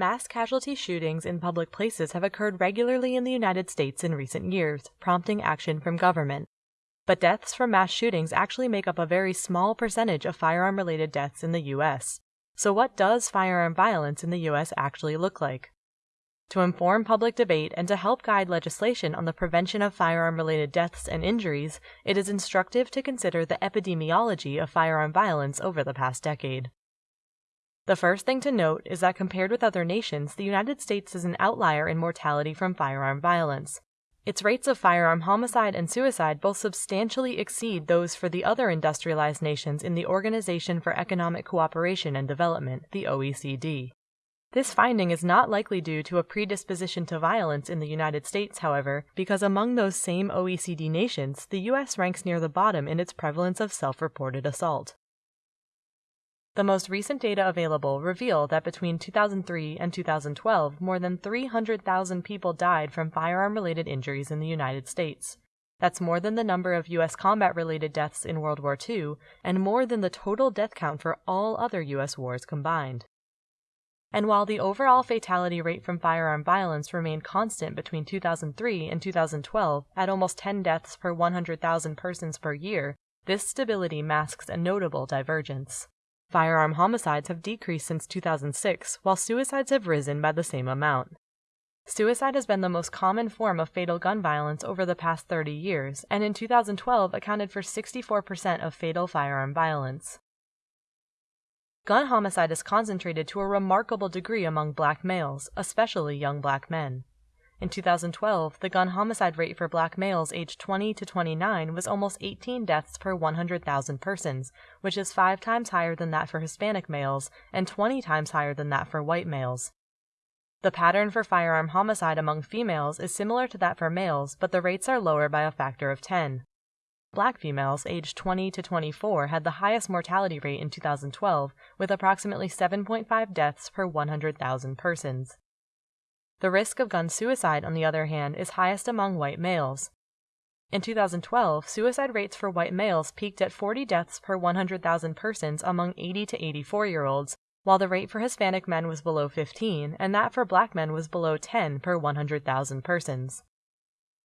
Mass casualty shootings in public places have occurred regularly in the United States in recent years, prompting action from government. But deaths from mass shootings actually make up a very small percentage of firearm related deaths in the US. So, what does firearm violence in the US actually look like? To inform public debate and to help guide legislation on the prevention of firearm related deaths and injuries, it is instructive to consider the epidemiology of firearm violence over the past decade. The first thing to note is that compared with other nations, the United States is an outlier in mortality from firearm violence. Its rates of firearm homicide and suicide both substantially exceed those for the other industrialized nations in the Organization for Economic Cooperation and Development, the OECD. This finding is not likely due to a predisposition to violence in the United States, however, because among those same OECD nations, the US ranks near the bottom in its prevalence of self reported assault. The most recent data available reveal that between 2003 and 2012, more than 300,000 people died from firearm related injuries in the United States. That's more than the number of U.S. combat related deaths in World War II, and more than the total death count for all other U.S. wars combined. And while the overall fatality rate from firearm violence remained constant between 2003 and 2012 at almost 10 deaths per 100,000 persons per year, this stability masks a notable divergence. Firearm homicides have decreased since 2006, while suicides have risen by the same amount. Suicide has been the most common form of fatal gun violence over the past 30 years, and in 2012 accounted for 64% of fatal firearm violence. Gun homicide is concentrated to a remarkable degree among black males, especially young black men. In 2012, the gun homicide rate for black males aged 20 to 29 was almost 18 deaths per 100,000 persons, which is five times higher than that for Hispanic males and 20 times higher than that for white males. The pattern for firearm homicide among females is similar to that for males, but the rates are lower by a factor of 10. Black females aged 20 to 24 had the highest mortality rate in 2012, with approximately 7.5 deaths per 100,000 persons. The risk of gun suicide, on the other hand, is highest among white males. In 2012, suicide rates for white males peaked at 40 deaths per 100,000 persons among 80 to 84 year olds, while the rate for Hispanic men was below 15 and that for black men was below 10 per 100,000 persons.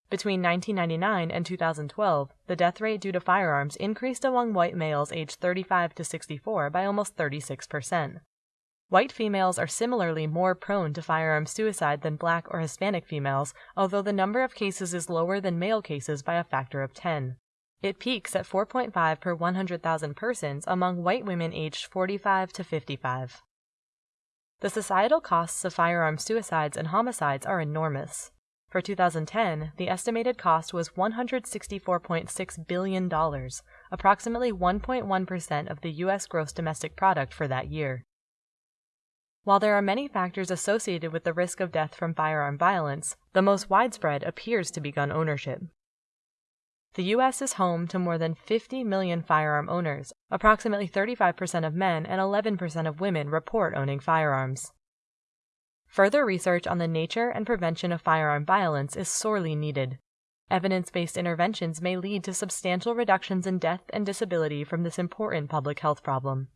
Between 1999 and 2012, the death rate due to firearms increased among white males aged 35 to 64 by almost 36%. White females are similarly more prone to firearm suicide than black or Hispanic females, although the number of cases is lower than male cases by a factor of 10. It peaks at 4.5 per 100,000 persons among white women aged 45 to 55. The societal costs of firearm suicides and homicides are enormous. For 2010, the estimated cost was $164.6 billion, approximately 1.1% of the U.S. gross domestic product for that year. While there are many factors associated with the risk of death from firearm violence, the most widespread appears to be gun ownership. The U.S. is home to more than 50 million firearm owners. Approximately 35% of men and 11% of women report owning firearms. Further research on the nature and prevention of firearm violence is sorely needed. Evidence based interventions may lead to substantial reductions in death and disability from this important public health problem.